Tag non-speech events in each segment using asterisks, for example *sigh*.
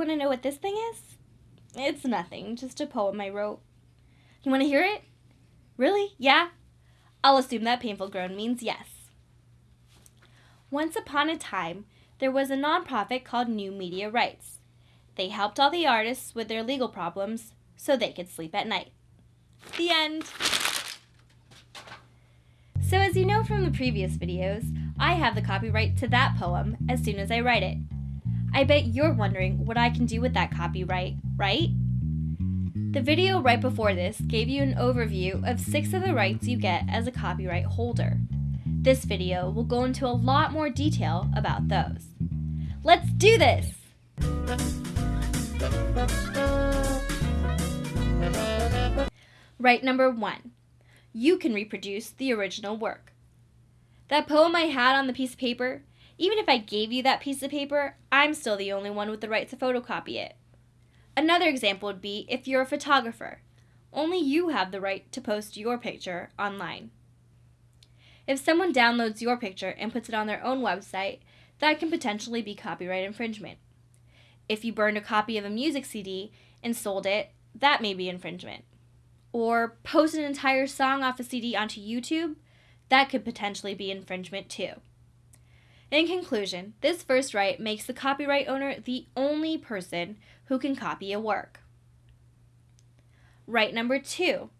want to know what this thing is? It's nothing, just a poem I wrote. You want to hear it? Really? Yeah? I'll assume that painful groan means yes. Once upon a time, there was a nonprofit called New Media Rights. They helped all the artists with their legal problems so they could sleep at night. The end. So as you know from the previous videos, I have the copyright to that poem as soon as I write it. I bet you're wondering what I can do with that copyright, right? The video right before this gave you an overview of six of the rights you get as a copyright holder. This video will go into a lot more detail about those. Let's do this! Right number one, you can reproduce the original work. That poem I had on the piece of paper, even if I gave you that piece of paper, I'm still the only one with the right to photocopy it. Another example would be if you're a photographer. Only you have the right to post your picture online. If someone downloads your picture and puts it on their own website, that can potentially be copyright infringement. If you burned a copy of a music CD and sold it, that may be infringement. Or post an entire song off a CD onto YouTube, that could potentially be infringement too. In conclusion, this first right makes the copyright owner the only person who can copy a work. Right number two,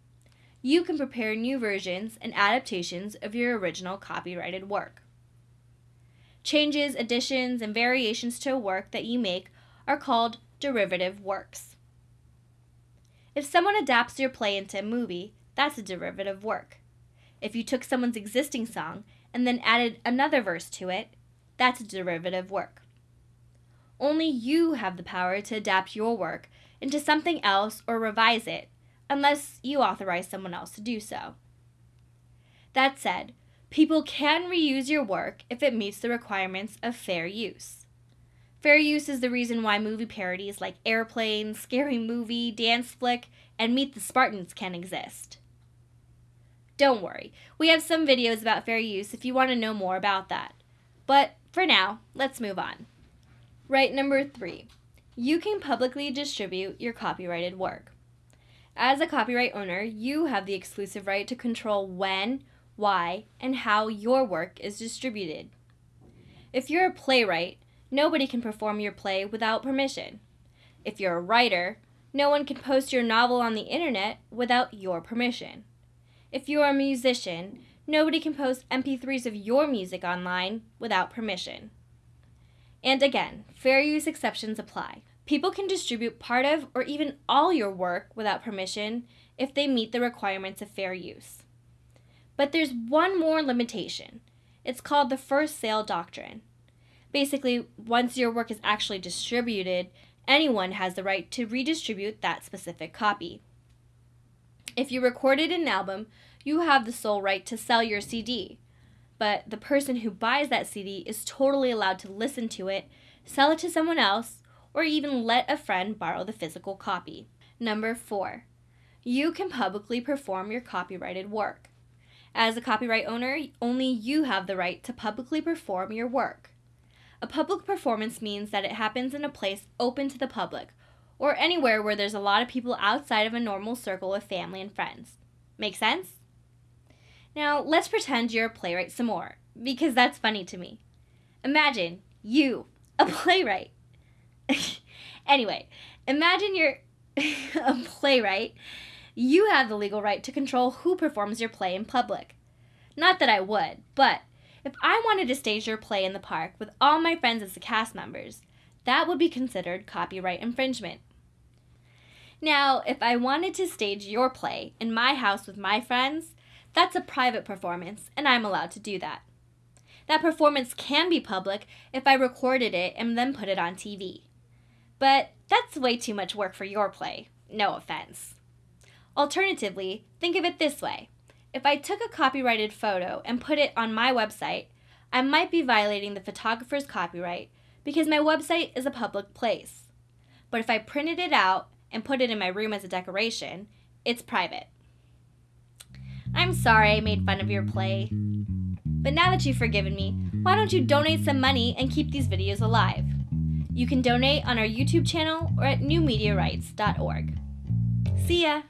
you can prepare new versions and adaptations of your original copyrighted work. Changes, additions, and variations to a work that you make are called derivative works. If someone adapts your play into a movie, that's a derivative work. If you took someone's existing song and then added another verse to it, that's derivative work. Only you have the power to adapt your work into something else or revise it, unless you authorize someone else to do so. That said, people can reuse your work if it meets the requirements of fair use. Fair use is the reason why movie parodies like Airplane, Scary Movie, Dance Flick, and Meet the Spartans can exist. Don't worry, we have some videos about fair use if you want to know more about that. But for now, let's move on. Right number three, you can publicly distribute your copyrighted work. As a copyright owner, you have the exclusive right to control when, why, and how your work is distributed. If you're a playwright, nobody can perform your play without permission. If you're a writer, no one can post your novel on the internet without your permission. If you're a musician, nobody can post MP3s of your music online without permission. And again, fair use exceptions apply. People can distribute part of or even all your work without permission if they meet the requirements of fair use. But there's one more limitation. It's called the first sale doctrine. Basically, once your work is actually distributed, anyone has the right to redistribute that specific copy. If you recorded an album, you have the sole right to sell your CD. But the person who buys that CD is totally allowed to listen to it, sell it to someone else, or even let a friend borrow the physical copy. Number four, you can publicly perform your copyrighted work. As a copyright owner, only you have the right to publicly perform your work. A public performance means that it happens in a place open to the public, or anywhere where there's a lot of people outside of a normal circle of family and friends. Make sense? Now, let's pretend you're a playwright some more, because that's funny to me. Imagine you, a *laughs* playwright. *laughs* anyway, imagine you're *laughs* a playwright. You have the legal right to control who performs your play in public. Not that I would, but if I wanted to stage your play in the park with all my friends as the cast members, that would be considered copyright infringement. Now, if I wanted to stage your play in my house with my friends, that's a private performance, and I'm allowed to do that. That performance can be public if I recorded it and then put it on TV. But that's way too much work for your play, no offense. Alternatively, think of it this way. If I took a copyrighted photo and put it on my website, I might be violating the photographer's copyright because my website is a public place. But if I printed it out and put it in my room as a decoration, it's private. I'm sorry I made fun of your play. But now that you've forgiven me, why don't you donate some money and keep these videos alive? You can donate on our YouTube channel or at newmediarights.org. See ya!